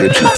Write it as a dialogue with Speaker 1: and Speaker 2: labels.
Speaker 1: bitches.